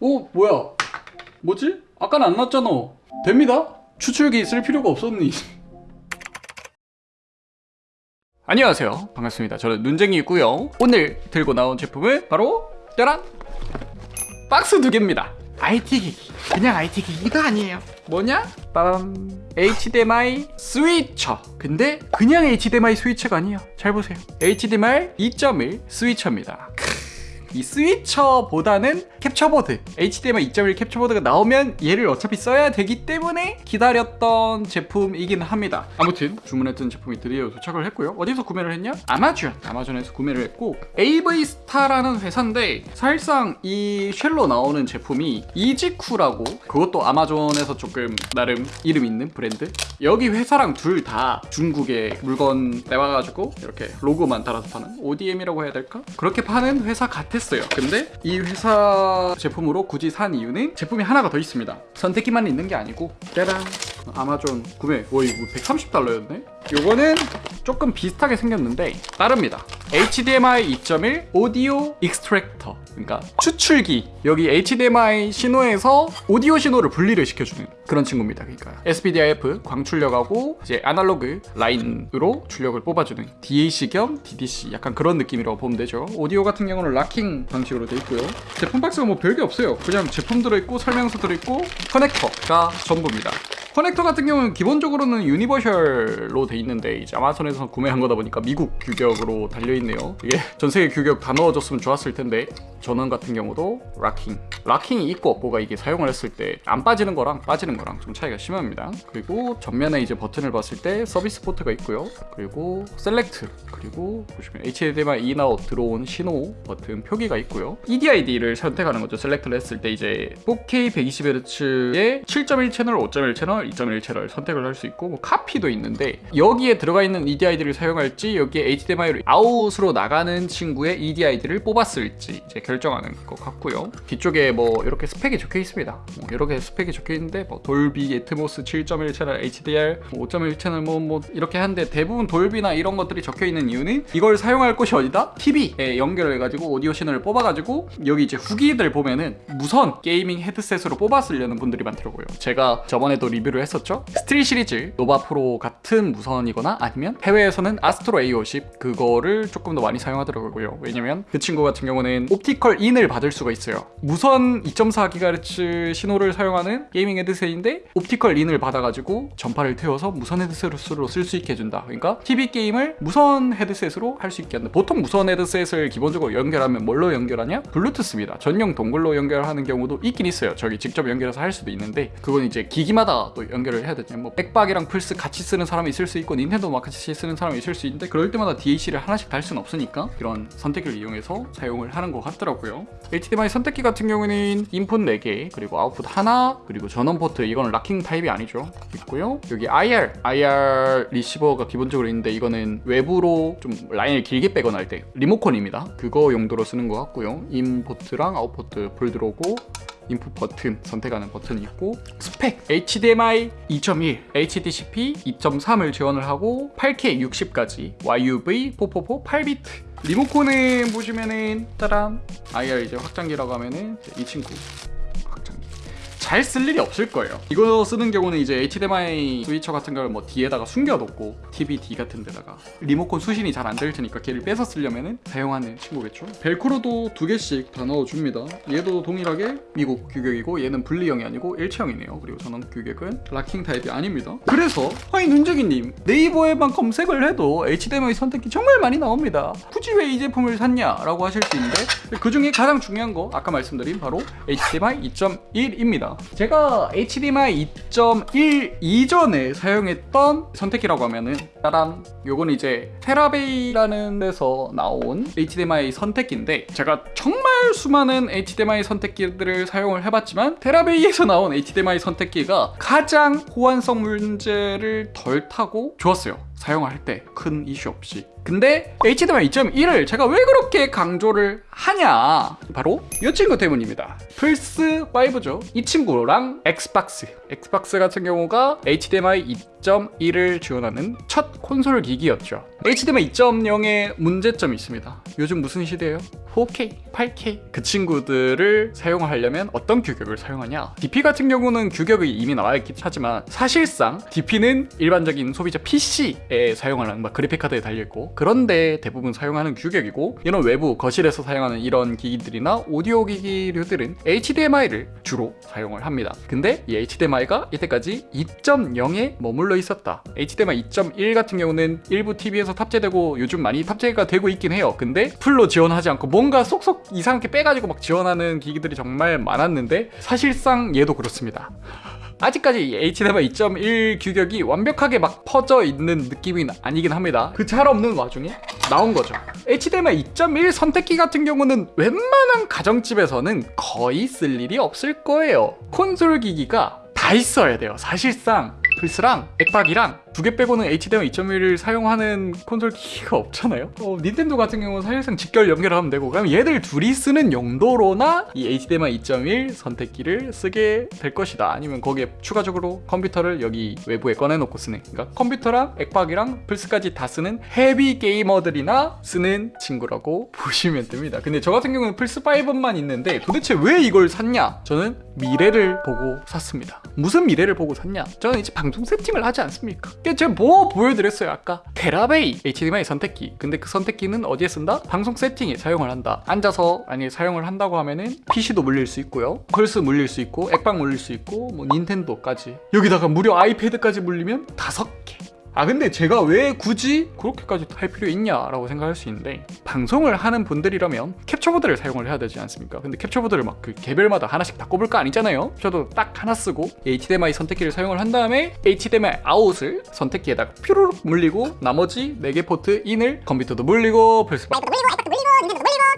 어 뭐야? 뭐지? 아까는 안 났잖아. 됩니다. 추출기 쓸 필요가 없었니? 안녕하세요. 반갑습니다. 저는 눈쟁이고요. 오늘 들고 나온 제품은 바로 짜란 박스 두 개입니다. IT 기기. 그냥 IT 기기도 아니에요. 뭐냐? 빠밤. HDMI 스위처. 근데 그냥 HDMI 스위처가 아니에요. 잘 보세요. HDMI 2.1 스위처입니다 이 스위처보다는 capture board HDMI 2.1 capture board가 나오면 얘를 어차피 써야 되기 때문에 기다렸던 제품이긴 합니다 아무튼 주문했던 제품이 드디어 도착을 했고요 어디서 구매를 했냐? 아마존 아마존에서 구매를 했고 AV스타라는 회사인데 사실상 이 shell로 나오는 제품이 이지쿠라고 그것도 아마존에서 조금 나름 이름 있는 브랜드 여기 회사랑 둘 다 중국에 물건 떼와가지고 이렇게 로고만 달아서 파는 ODM이라고 해야 될까? 그렇게 파는 회사 같 았어요. 근데 이 회사 제품으로 굳이 산 이유는 제품이 하나가 더 있습니다. 선택기만 있는 게 아니고 짜란 아마존 구매. 와 이거 130달러였네? 요거는 조금 비슷하게 생겼는데 다릅니다. HDMI 2.1 audio extractor 그러니까 추출기 여기 HDMI 신호에서 오디오 신호를 분리를 시켜주는 그런 친구입니다 그러니까 SPDIF 광출력하고 이제 아날로그 라인으로 출력을 뽑아주는 DAC 겸 DDC 약간 그런 느낌이라고 보면 되죠. 오디오 같은 경우는 locking 방식으로 돼 있고요. 제품 박스가 뭐 별게 없어요. 그냥 제품 들어있고 설명서 들어있고 커넥터가 전부입니다. 커넥터 같은 경우는 기본적으로는 universal로 돼 있는데 이제 아마존에서 구매한 거다 보니까 미국 규격으로 달려 있네요. 이게 전 세계 규격 다 넣어줬으면 좋았을 텐데 전원 같은 경우도 locking. locking이 있고 없고가 이게 사용을 했을 때 안 빠지는 거랑 빠지는 거랑 좀 차이가 심합니다. 그리고 전면에 이제 버튼을 봤을 때 서비스 포트가 있고요. 그리고 select. 그리고 보시면 HDMI in out 들어온 신호 버튼 표기가 있고요. EDID를 선택하는 거죠. select를 했을 때 이제 4K 120Hz의 7.1 채널, 5.1 채널, 2.1 채널 선택을 할 수 있고 뭐 카피도 있는데 여기에 들어가 있는 EDID를 사용할지 여기에 HDMI로 out으로 나가는 친구의 EDID를 뽑아 쓸지 이제 결정하는 것 같고요. 뒤쪽에 뭐 이렇게 스펙이 적혀 있습니다. 뭐 이렇게 스펙이 적혀 있는데 뭐 돌비, 에트모스 7.1 채널, HDR, 5.1 채널 뭐, 뭐 이렇게 하는데 대부분 돌비나 이런 것들이 적혀 있는 이유는 이걸 사용할 곳이 어디다? TV에 연결을 해가지고 오디오 신호를 뽑아가지고 여기 이제 후기들 보면은 무선 gaming 헤드셋으로 뽑아 쓰려는 분들이 많더라고요. 제가 저번에도 리뷰를 했었죠? 스틸 시리즈 노바 프로 같은 무선이거나 아니면 해외에서는 아스트로 A50 그거를 조금 더 많이 사용하더라고요. 왜냐면 그 친구 같은 경우는 optical in을 받을 수가 있어요. 무선 2.4GHz 신호를 사용하는 gaming 헤드셋인데 optical in을 받아가지고 전파를 태워서 무선 헤드셋으로 쓸 수 있게 해준다. 그러니까 TV 게임을 무선 헤드셋으로 할 수 있게 한다. 보통 무선 헤드셋을 기본적으로 연결하면 뭘로 연결하냐? 블루투스입니다. 전용 dongle로 연결하는 경우도 있긴 있어요. 저기 직접 연결해서 할 수도 있는데 그건 이제 기기마다 또 연결을 해야 되죠. 뭐 엑박이랑 플스 같이 쓰는 사람이 있을 수 있고 닌텐도 막 같이 쓰는 사람이 있을 수 있는데 그럴 때마다 DAC를 하나씩 달 수는 없으니까 이런 선택기를 이용해서 사용을 하는 것 같더라고요 HDMI 선택기 같은 경우는 인풋 4개 그리고 아웃풋 하나 그리고 전원 포트 이거는 locking 타입이 아니죠. 있고요. 여기 IR IR 리시버가 기본적으로 있는데 이거는 외부로 좀 라인을 길게 빼거나 할 때 리모컨입니다. 그거 용도로 쓰는 것 같고요. in port랑 out port 불 들어오고 인풋 버튼 선택하는 버튼이 있고 스펙 HDMI 2.1 HDCP 2.3을 지원을 하고 8K 60까지 YUV 444 8비트 리모컨에 보시면은 따란 IR 이제 확장기라고 하면은 이 친구 잘 쓸 일이 없을 거예요. 이거 쓰는 경우는 이제 HDMI 스위처 같은 걸 뭐 뒤에다가 숨겨놓고 TV D 같은 데다가 리모컨 수신이 잘 안 될 테니까 걔를 빼서 쓰려면은 사용하는 친구겠죠. 벨크로도 두 개씩 다 넣어줍니다. 얘도 동일하게 미국 규격이고 얘는 분리형이 아니고 일체형이네요. 그리고 전원 규격은 락킹 타입이 아닙니다. 그래서 아니 눈재기님 네이버에만 검색을 해도 HDMI 선택기 정말 많이 나옵니다. 굳이 왜 이 제품을 샀냐 라고 하실 수 있는데 그 중에 가장 중요한 거 아까 말씀드린 바로 HDMI 2.1입니다 제가 HDMI 2.1 이전에 사용했던 선택기라고 하면은 짜란 요건 이제 테라베이라는 데서 나온 HDMI 선택기인데 제가 정말 수많은 HDMI 선택기들을 사용을 해봤지만 테라베이에서 나온 HDMI 선택기가 가장 호환성 문제를 덜 타고 좋았어요. 사용할 때 큰 이슈 없이 근데 HDMI 2.1을 제가 왜 그렇게 강조를 하냐? 바로 이 친구 때문입니다. 플스 5죠. 이 친구랑 엑스박스. 엑스박스 같은 경우가 HDMI 2.1을 지원하는 첫 콘솔 기기였죠. HDMI 2.0의 문제점이 있습니다. 요즘 무슨 시대예요? 4K, 8K 그 친구들을 사용하려면 어떤 규격을 사용하냐? DP 같은 경우는 규격이 이미 나와 있긴 하지만 사실상 DP는 일반적인 소비자 PC에 사용하는 막 그래픽카드에 달려있고 그런데 대부분 사용하는 규격이고 이런 외부 거실에서 사용하는 이런 기기들이나 오디오 기기류들은 HDMI를 주로 사용을 합니다. 근데 이 HDMI가 이때까지 2.0에 머물러 있었다. HDMI 2.1 같은 경우는 일부 TV에서 탑재되고 요즘 많이 탑재가 되고 있긴 해요. 근데 풀로 지원하지 않고 뭔가 쏙쏙 이상하게 빼가지고 막 지원하는 기기들이 정말 많았는데 사실상 얘도 그렇습니다 아직까지 HDMI 2.1 규격이 완벽하게 막 퍼져 있는 느낌이 아니긴 합니다. 그 잘 없는 와중에 나온 거죠. HDMI 2.1 선택기 같은 경우는 웬만한 가정집에서는 거의 쓸 일이 없을 거예요. 콘솔 기기가 다 있어야 돼요 사실상 플스랑 액박이랑 두 개 빼고는 HDMI 2.1을 사용하는 콘솔 기기가 없잖아요? 어, 닌텐도 같은 경우는 사실상 직결 연결하면 되고 그럼 얘들 둘이 쓰는 용도로나 이 HDMI 2.1 선택기를 쓰게 될 것이다. 아니면 거기에 추가적으로 컴퓨터를 여기 외부에 꺼내놓고 쓰는 그러니까 컴퓨터랑 액박이랑 플스까지 다 쓰는 heavy 게이머들이나 쓰는 친구라고 보시면 됩니다. 근데 저 같은 경우는 플스5만 있는데 도대체 왜 이걸 샀냐? 저는 미래를 보고 샀습니다. 무슨 미래를 보고 샀냐? 저는 이제 방송 세팅을 하지 않습니까? 제가 뭐 보여드렸어요 아까? 테라베이 HDMI 선택기. 근데 그 선택기는 어디에 쓴다? 방송 세팅에 사용을 한다. 앉아서 아니 사용을 한다고 하면은 PC도 물릴 수 있고요. 플스 물릴 수 있고 액박 물릴 수 있고 뭐 닌텐도까지. 여기다가 무려 아이패드까지 물리면 다섯 개 아 근데 제가 왜 굳이 그렇게까지 할 필요 있냐라고 생각할 수 있는데 방송을 하는 분들이라면 캡처보드를 사용을 해야 되지 않습니까? 근데 캡처보드를 막 그 개별마다 하나씩 다 꼽을 거 아니잖아요? 저도 딱 하나 쓰고 HDMI 선택기를 사용을 한 다음에 HDMI out을 선택기에다가 뾰루룩 물리고 나머지 4개 포트 in을 컴퓨터도 물리고 플스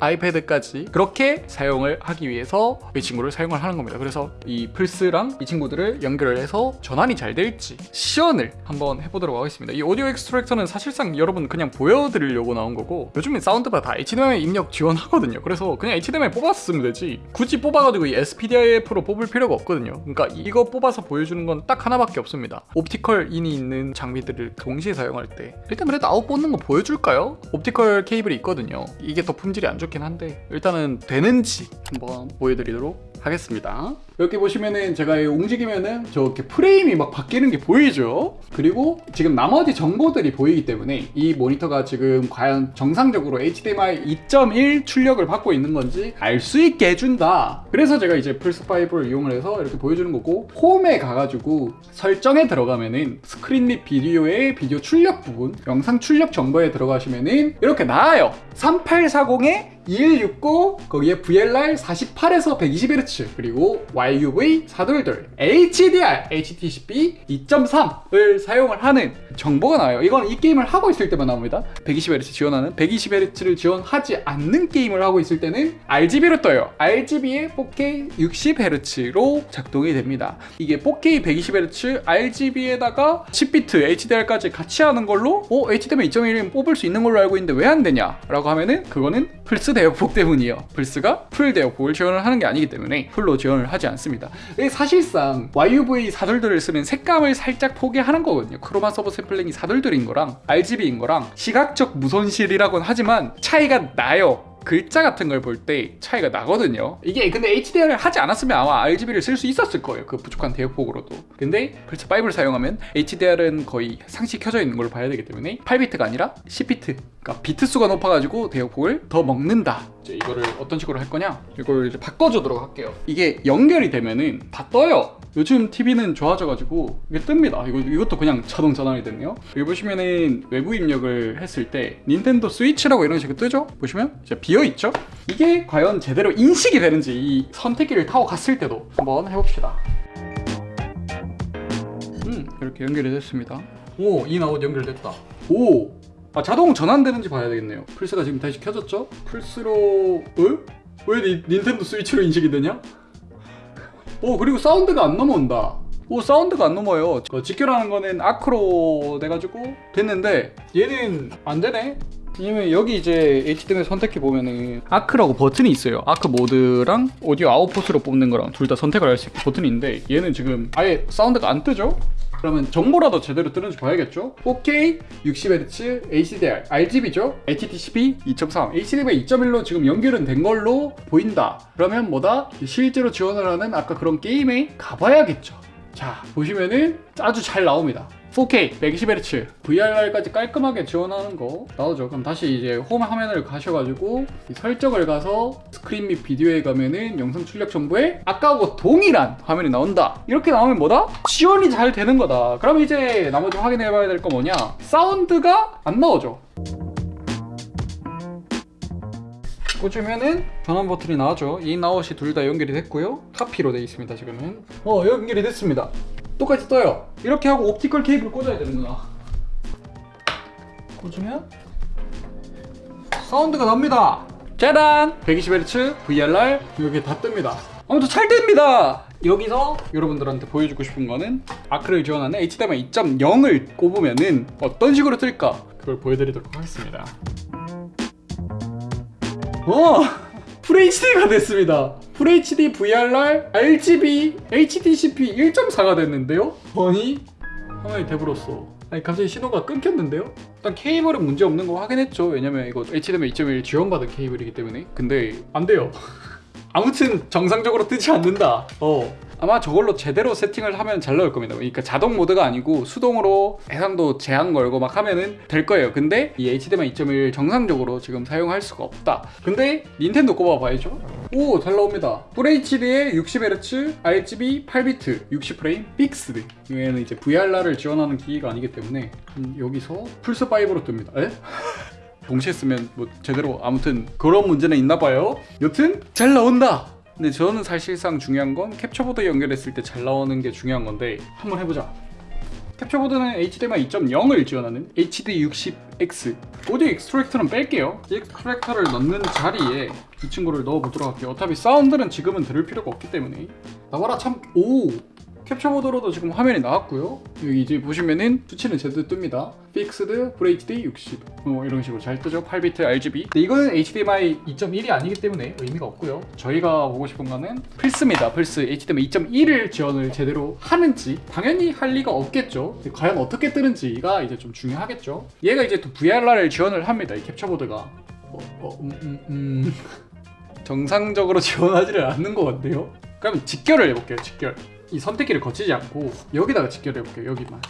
아이패드까지 그렇게 사용을 하기 위해서 이 친구를 사용을 하는 겁니다. 그래서 이 플스랑 이 친구들을 연결을 해서 전환이 잘 될지 시연을 한번 해보도록 하겠습니다. 이 오디오 extractor는 사실상 여러분 그냥 보여드리려고 나온 거고 요즘엔 사운드바 다 HDMI 입력 지원하거든요. 그래서 그냥 HDMI 뽑았으면 되지. 굳이 뽑아가지고 이 SPDIF로 뽑을 필요가 없거든요. 그러니까 이거 뽑아서 보여주는 건 딱 하나밖에 없습니다. optical in이 있는 장비들을 동시에 사용할 때. 일단 그래도 아웃 뽑는 거 보여줄까요? optical 케이블이 있거든요. 이게 더 품질이 안 좋긴 한데 일단은 되는지 한번 보여드리도록 하겠습니다 이렇게 보시면은 제가 움직이면은 저렇게 프레임이 막 바뀌는 게 보이죠? 그리고 지금 나머지 정보들이 보이기 때문에 이 모니터가 지금 과연 정상적으로 HDMI 2.1 출력을 받고 있는 건지 알 수 있게 해준다. 그래서 제가 이제 플스5를 이용을 해서 이렇게 보여주는 거고 홈에 가가지고 설정에 들어가면은 스크린 및 비디오의 비디오 출력 부분 영상 출력 정보에 들어가시면은 이렇게 나와요. 3840에 2169 거기에 VLR 48에서 120Hz 그리고 YUV 4둘둘 HDR HDCP 2.3을 사용을 하는 정보가 나와요. 이건 이 게임을 하고 있을 때만 나옵니다. 120Hz 지원하는 120Hz를 지원하지 않는 게임을 하고 있을 때는 RGB로 떠요. RGB에 4K 60Hz로 작동이 됩니다. 이게 4K 120Hz RGB에다가 10비트 HDR까지 같이 하는 걸로 어? HDMI 2.1은 뽑을 수 있는 걸로 알고 있는데 왜 안 되냐 라고 하면은 그거는 플스 대역폭 때문이에요. 플스가 full 대역폭을 지원을 하는 게 아니기 때문에 full로 지원을 하지 않 습니다. 사실상 YUV 사둘둘을 쓰면 색감을 살짝 포기하는 거거든요. chroma subsampling이 사둘둘인 거랑 RGB인 거랑 시각적 무손실이라고는 하지만 차이가 나요 글자 같은 걸 볼 때 차이가 나거든요. 이게 근데 HDR을 하지 않았으면 아마 RGB를 쓸 수 있었을 거예요. 그 부족한 대역폭으로도. 근데 플스 5를 사용하면 HDR은 거의 상시 켜져 있는 걸로 봐야 되기 때문에 8비트가 아니라 10비트 그러니까 비트 수가 높아가지고 대역폭을 더 먹는다. 이제 이거를 어떤 식으로 할 거냐? 이걸 이제 바꿔주도록 할게요. 이게 연결이 되면은 다 떠요. 요즘 TV는 좋아져가지고 이게 뜹니다. 이거, 이것도 그냥 자동 전환이 됐네요. 여기 보시면은 외부 입력을 했을 때 닌텐도 스위치라고 이런 식으로 뜨죠? 보시면? 이제 비어있죠? 이게 과연 제대로 인식이 되는지 이 선택기를 타고 갔을 때도 한번 해봅시다. 음 이렇게 연결이 됐습니다. 오 in out 연결됐다. 오 아, 자동 전환되는지 봐야 되겠네요. 플스가 지금 다시 켜졌죠? 플스로 어? 왜 니, 닌텐도 스위치로 인식이 되냐? 오 그리고 사운드가 안 넘어온다. 오 사운드가 안 넘어요. 그 직결하는 거는 ARC로 돼가지고 됐는데 얘는 안 되네 왜냐면 여기 이제 HDMI 선택해 보면은 아크라고 버튼이 있어요. 아크 모드랑 오디오 아웃풋으로 뽑는 거랑 둘 다 선택을 할 수 있게 버튼이 있는데 얘는 지금 아예 사운드가 안 뜨죠? 그러면 정보라도 제대로 뜨는지 봐야겠죠? 4K 60Hz HDR RGB죠? HDCP 2.3 HDMI 2.1로 지금 연결은 된 걸로 보인다. 그러면 뭐다? 실제로 지원을 하는 아까 그런 게임에 가봐야겠죠. 자 보시면은 아주 잘 나옵니다 4K 120Hz VRR까지 깔끔하게 지원하는 거 나오죠 그럼 다시 이제 홈 화면을 가셔가지고 이 설정을 가서 스크린 및 비디오에 가면은 영상 출력 정보에 아까하고 동일한 화면이 나온다 이렇게 나오면 뭐다? 지원이 잘 되는 거다 그럼 이제 나머지 확인해 봐야 될 거 뭐냐 사운드가 안 나오죠 꽂으면은 전원 버튼이 나오죠 인 아웃이 둘 다 연결이 됐고요 카피로 되어 있습니다 지금은 어 연결이 됐습니다 똑같이 떠요. 이렇게 하고 optical 케이블 꽂아야 되는구나 꽂으면 사운드가 납니다. 짜란 120Hz VRR 여기 다 뜹니다. 아무튼 잘 됩니다. 여기서 여러분들한테 보여주고 싶은 거는 아크를 지원하는 HDMI 2.0을 꼽으면은 어떤 식으로 뜰까? 그걸 보여드리도록 하겠습니다. 와! FHD가 됐습니다. FHD VRR RGB HDCP 1.4가 됐는데요? 아니 화면이 돼버렸어. 아니 갑자기 신호가 끊겼는데요? 일단 케이블은 문제 없는 거 확인했죠. 왜냐면 이거 HDMI 2.1 지원받은 케이블이기 때문에. 근데 안 돼요. 아무튼 정상적으로 뜨지 않는다. 어. 아마 저걸로 제대로 세팅을 하면 잘 나올 겁니다. 그러니까 자동 모드가 아니고 수동으로 해상도 제한 걸고 막 하면은 될 거예요. 근데 이 HDMI 2.1 정상적으로 지금 사용할 수가 없다. 근데 닌텐도 꼽아 봐야죠. 오, 잘 나옵니다. FHD에 60Hz, RGB 8비트, 60프레임, fixed. 얘는 이제 VRR을 지원하는 기기가 아니기 때문에 음, 여기서 플스 5로 뜹니다. 에? 동시에 쓰면 뭐 제대로 아무튼 그런 문제는 있나 봐요. 여튼 잘 나온다. 근데 저는 사실상 중요한 건 캡처보드 연결했을 때 잘 나오는 게 중요한 건데 한번 해보자. 캡처보드는 HDMI 2.0을 지원하는 HD60X 오디오 extractor는 뺄게요. extractor를 넣는 자리에 이 친구를 넣어보도록 할게요. 어차피 사운드는 지금은 들을 필요가 없기 때문에. 나와라 참 오 캡처보드로도 지금 화면이 나왔고요. 여기 이제 보시면은 수치는 제대로 뜹니다. fixed FHD 60 어, 이런 식으로 잘 뜨죠? 8비트 RGB 근데 이거는 HDMI 2.1이 아니기 때문에 의미가 없고요. 저희가 보고 싶은 거는 플스입니다. 플스. HDMI 2.1을 지원을 제대로 하는지 당연히 할 리가 없겠죠. 과연 어떻게 뜨는지가 이제 좀 중요하겠죠. 얘가 이제 또 VRR을 지원을 합니다. 이 캡처 보드가. 어, 어, 음, 음, 음. 정상적으로 지원하지를 않는 것 같네요. 그럼 직결을 해볼게요. 직결 이 선택기를 거치지 않고 여기다가 직결해 볼게요 여기만.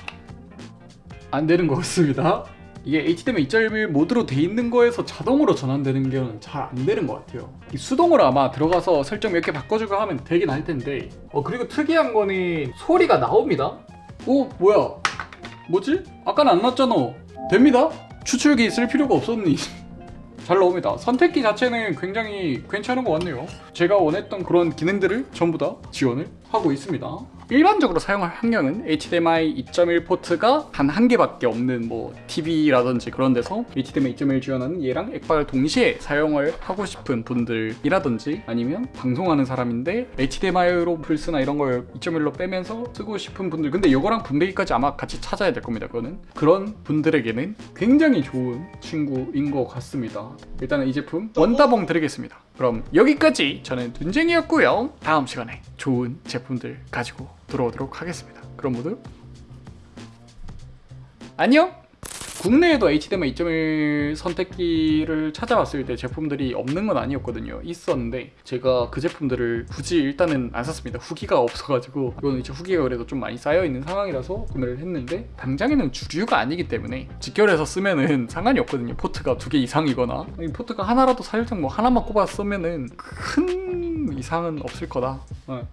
안 되는 것 같습니다. 이게 HDMI 2.1 모드로 돼 있는 거에서 자동으로 전환되는 게 잘 안 되는 것 같아요. 이 수동으로 아마 들어가서 설정 몇 개 바꿔주고 하면 되긴 할 텐데. 어 그리고 특이한 거는 소리가 나옵니다. 오 뭐야? 뭐지? 아까는 안 났잖아. 됩니다. 추출기 쓸 필요가 없었니 잘 나옵니다. 선택기 자체는 굉장히 괜찮은 것 같네요. 제가 원했던 그런 기능들을 전부 다 지원을 하고 있습니다. 일반적으로 사용할 환경은 HDMI 2.1 포트가 단 한 개밖에 없는 뭐 TV라든지 그런 데서 HDMI 2.1 지원하는 얘랑 액박을 동시에 사용을 하고 싶은 분들이라든지 아니면 방송하는 사람인데 HDMI로 플스나 이런 걸 2.1로 빼면서 쓰고 싶은 분들 근데 이거랑 분배기까지 아마 같이 찾아야 될 겁니다 그거는. 그런 분들에게는 굉장히 좋은 친구인 것 같습니다. 일단은 이 제품 원따봉 드리겠습니다 그럼 여기까지 저는 눈쟁이였고요. 다음 시간에 좋은 제품들 가지고 돌아오도록 하겠습니다. 그럼 모두 안녕 국내에도 HDMI 2.1 선택기를 찾아봤을 때 제품들이 없는 건 아니었거든요. 있었는데 제가 그 제품들을 굳이 일단은 안 샀습니다. 후기가 없어가지고. 이거는 이제 후기가 그래도 좀 많이 쌓여있는 상황이라서 구매를 했는데 당장에는 주류가 아니기 때문에 직결해서 쓰면은 상관이 없거든요. 포트가 두 개 이상이거나. 이 포트가 하나라도 사실상 뭐 하나만 꼽아 쓰면은 큰 이상은 없을 거다. 어.